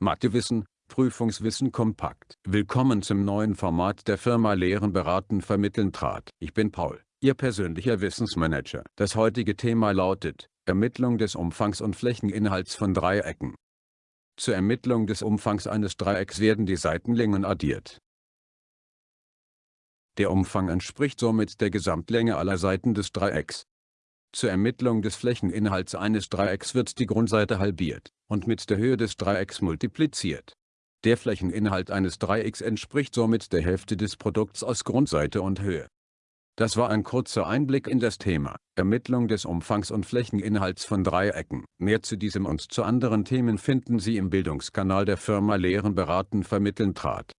Mathewissen, Prüfungswissen kompakt. Willkommen zum neuen Format der Firma Lehren beraten vermitteln trat. Ich bin Paul, Ihr persönlicher Wissensmanager. Das heutige Thema lautet, Ermittlung des Umfangs und Flächeninhalts von Dreiecken. Zur Ermittlung des Umfangs eines Dreiecks werden die Seitenlängen addiert. Der Umfang entspricht somit der Gesamtlänge aller Seiten des Dreiecks. Zur Ermittlung des Flächeninhalts eines Dreiecks wird die Grundseite halbiert und mit der Höhe des Dreiecks multipliziert. Der Flächeninhalt eines Dreiecks entspricht somit der Hälfte des Produkts aus Grundseite und Höhe. Das war ein kurzer Einblick in das Thema, Ermittlung des Umfangs und Flächeninhalts von Dreiecken. Mehr zu diesem und zu anderen Themen finden Sie im Bildungskanal der Firma Lehren beraten vermitteln trat.